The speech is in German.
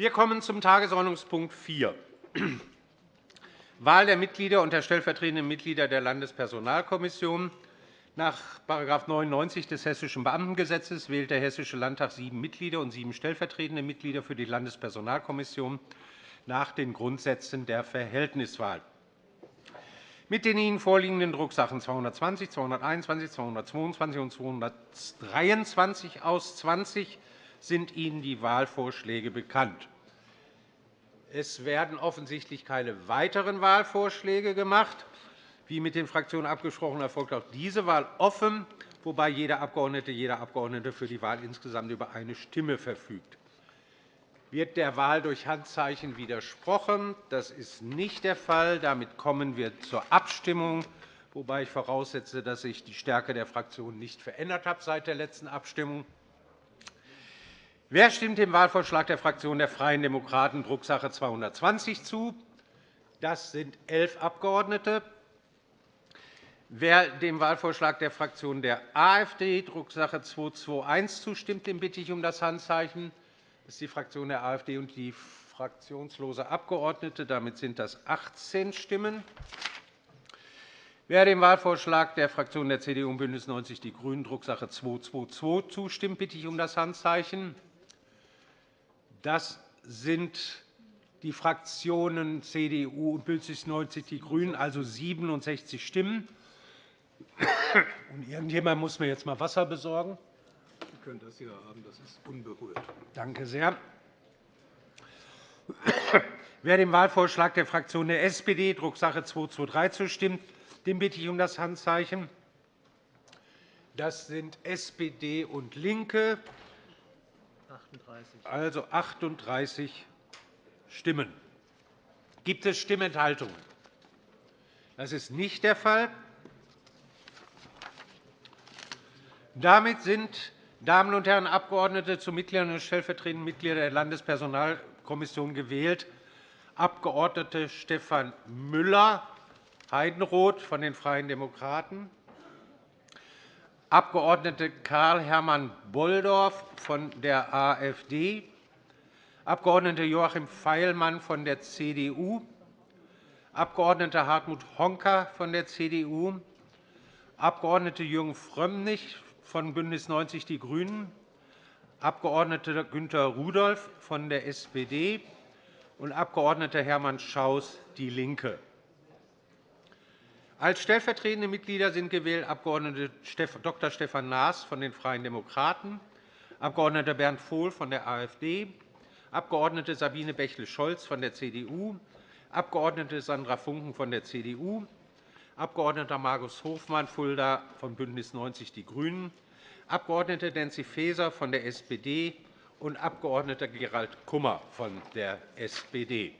Wir kommen zum Tagesordnungspunkt 4, Wahl der Mitglieder und der stellvertretenden Mitglieder der Landespersonalkommission. Nach § 99 des Hessischen Beamtengesetzes wählt der Hessische Landtag sieben Mitglieder und sieben stellvertretende Mitglieder für die Landespersonalkommission nach den Grundsätzen der Verhältniswahl. Mit den Ihnen vorliegenden Drucksachen 220, 221, 222 und 223 aus 20 sind Ihnen die Wahlvorschläge bekannt. Es werden offensichtlich keine weiteren Wahlvorschläge gemacht. Wie mit den Fraktionen abgesprochen, erfolgt auch diese Wahl offen, wobei jeder Abgeordnete, jeder Abgeordnete für die Wahl insgesamt über eine Stimme verfügt. Wird der Wahl durch Handzeichen widersprochen? Das ist nicht der Fall. Damit kommen wir zur Abstimmung, wobei ich voraussetze, dass sich die Stärke der Fraktionen nicht verändert hat seit der letzten Abstimmung. Wer stimmt dem Wahlvorschlag der Fraktion der Freien Demokraten, Drucksache 220, zu? Das sind elf Abgeordnete. Wer dem Wahlvorschlag der Fraktion der AfD, Drucksache 221, zustimmt, den bitte ich um das Handzeichen. Das ist die Fraktion der AfD und die fraktionslose Abgeordnete. Damit sind das 18 Stimmen. Wer dem Wahlvorschlag der Fraktionen der CDU und BÜNDNIS 90 die GRÜNEN, Drucksache 222, zustimmt, bitte ich um das Handzeichen. Das sind die Fraktionen CDU und BÜNDNIS 90 die GRÜNEN, also 67 Stimmen. Und irgendjemand muss mir jetzt einmal Wasser besorgen. Sie können das hier haben, das ist unberührt. Danke sehr. Wer dem Wahlvorschlag der Fraktion der SPD, Drucksache 223, zustimmt, den bitte ich um das Handzeichen. Das sind SPD und LINKE, 38. also 38 Stimmen. Gibt es Stimmenthaltungen? Das ist nicht der Fall. Damit sind Damen und Herren Abgeordnete zu Mitgliedern und stellvertretenden Mitgliedern der Landespersonalkommission gewählt. Abg. Stefan Müller, Heidenroth von den Freien Demokraten, Abg. Karl-Hermann Bolldorf von der AfD, Abg. Joachim Feilmann von der CDU, Abg. Hartmut Honka von der CDU, Abg. Jürgen Frömmrich von BÜNDNIS 90 die GRÜNEN, Abg. Günter Rudolph von der SPD und Abg. Hermann Schaus, DIE LINKE. Als stellvertretende Mitglieder sind gewählt Abg. Dr. Stefan Naas von den Freien Demokraten, Abg. Bernd Vohl von der AfD, Abg. Sabine Bächle-Scholz von der CDU, Abg. Sandra Funken von der CDU, Abg. Markus Hofmann, Fulda von BÜNDNIS 90 die GRÜNEN, Abg. Nancy Faeser von der SPD und Abg. Gerald Kummer von der SPD.